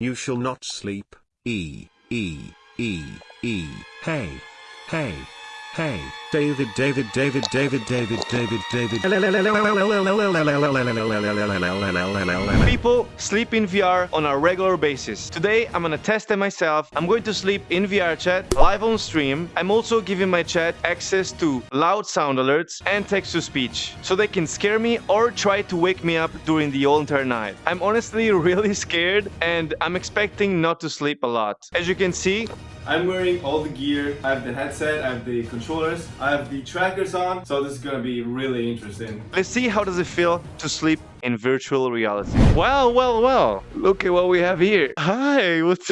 You shall not sleep. E, E, E, E. Hey. Hey. Hey. David, David, David, David, David, David, David. People sleep in VR on a regular basis. Today, I'm gonna test it myself. I'm going to sleep in VR chat, live on stream. I'm also giving my chat access to loud sound alerts and text-to-speech, so they can scare me or try to wake me up during the entire night. I'm honestly really scared and I'm expecting not to sleep a lot. As you can see, I'm wearing all the gear. I have the headset, I have the controllers, I have the trackers on. So this is gonna be really interesting. Let's see how does it feel to sleep in virtual reality. Well, well, well. Look at what we have here. Hi, what's...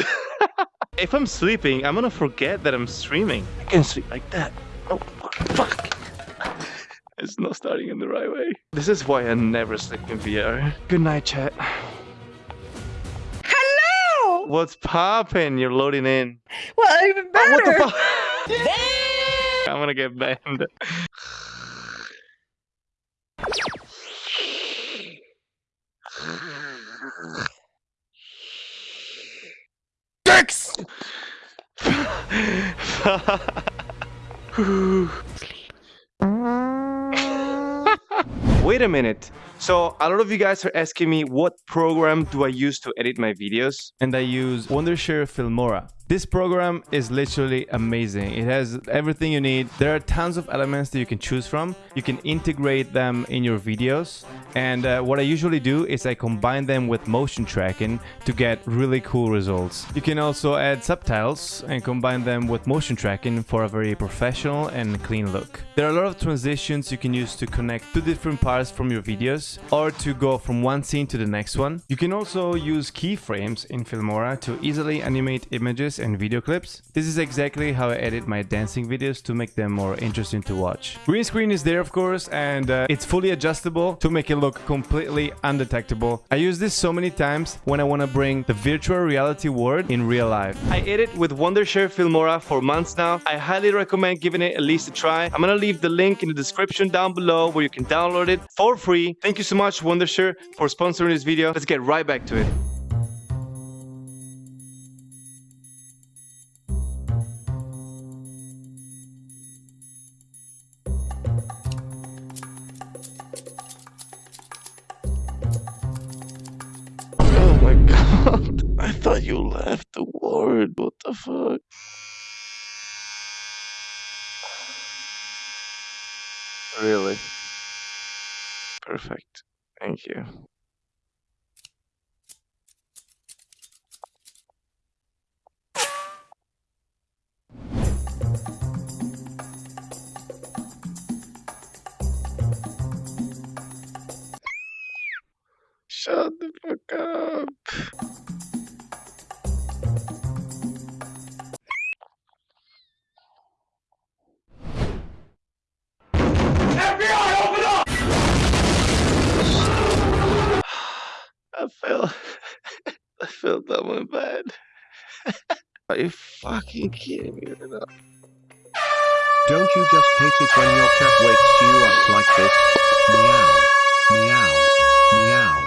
if I'm sleeping, I'm gonna forget that I'm streaming. I can sleep like that. Oh, fuck. It's not starting in the right way. This is why I never sleep in VR. Good night, chat. What's popping? You're loading in. Well, even better. Oh, what the fuck? I'm gonna get banned. Dicks! Wait a minute. So a lot of you guys are asking me what program do I use to edit my videos? And I use Wondershare Filmora. This program is literally amazing. It has everything you need. There are tons of elements that you can choose from. You can integrate them in your videos. And uh, what I usually do is I combine them with motion tracking to get really cool results. You can also add subtitles and combine them with motion tracking for a very professional and clean look. There are a lot of transitions you can use to connect two different parts from your videos or to go from one scene to the next one. You can also use keyframes in Filmora to easily animate images and video clips. This is exactly how I edit my dancing videos to make them more interesting to watch. Green screen is there of course and uh, it's fully adjustable to make it look completely undetectable. I use this so many times when I want to bring the virtual reality world in real life. I edit with Wondershare Filmora for months now. I highly recommend giving it at least a try. I'm gonna leave the link in the description down below where you can download it for free. Thank you so much Wondershare for sponsoring this video. Let's get right back to it. Thought you left the ward. What the fuck? Really? Perfect. Thank you. I felt I felt that one bad. Are you fucking kidding me right now? Don't you just hate it when your cat wakes you up like this? Meow. Meow. Meow.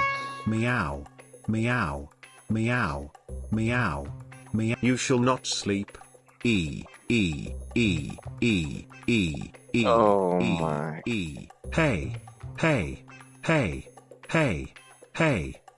Meow. Meow. Meow. Meow. Meow. You shall not sleep. E. E. E. E. E. E. Oh E. my. E. Hey. Hey. Hey. Hey. Hey.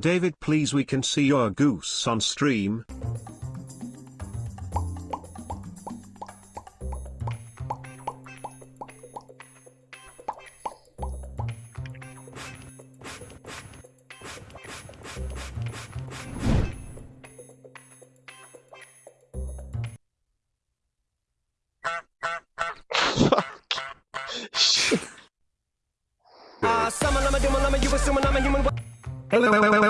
David please we can see your goose on stream. Hello.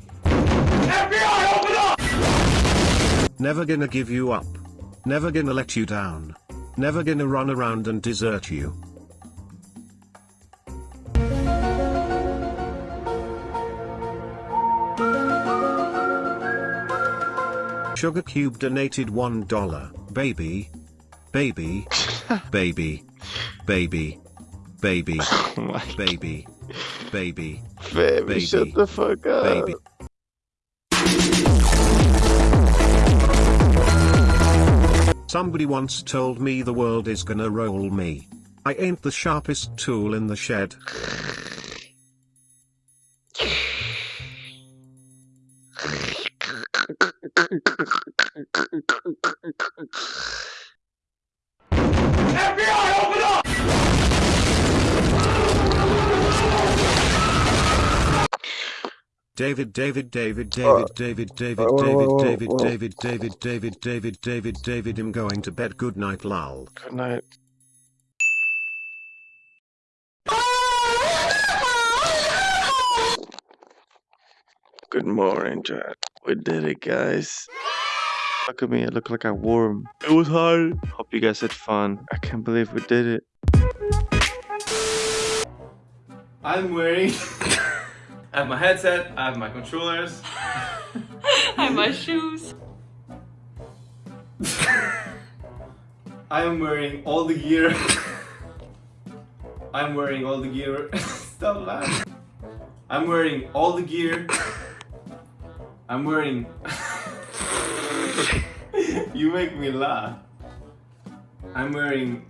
Never gonna give you up. Never gonna let you down. Never gonna run around and desert you. Sugar Cube donated $1. Baby. Baby. baby. Baby. Baby. Oh Baby. Baby. baby, Baby. shut the fuck up. Baby. Somebody once told me the world is gonna roll me. I ain't the sharpest tool in the shed. David David David David David David David David David David David David David David I'm going to bed good night lol. Good night. Good morning, chat. We did it, guys. Look at me, I look like a worm. It was hard. Hope you guys had fun. I can't believe we did it. I'm wearing. I have my headset, I have my controllers. I have my shoes. I am wearing all the gear. I'm wearing all the gear. Stop laughing. I'm wearing all the gear. I'm wearing. you make me laugh. I'm wearing.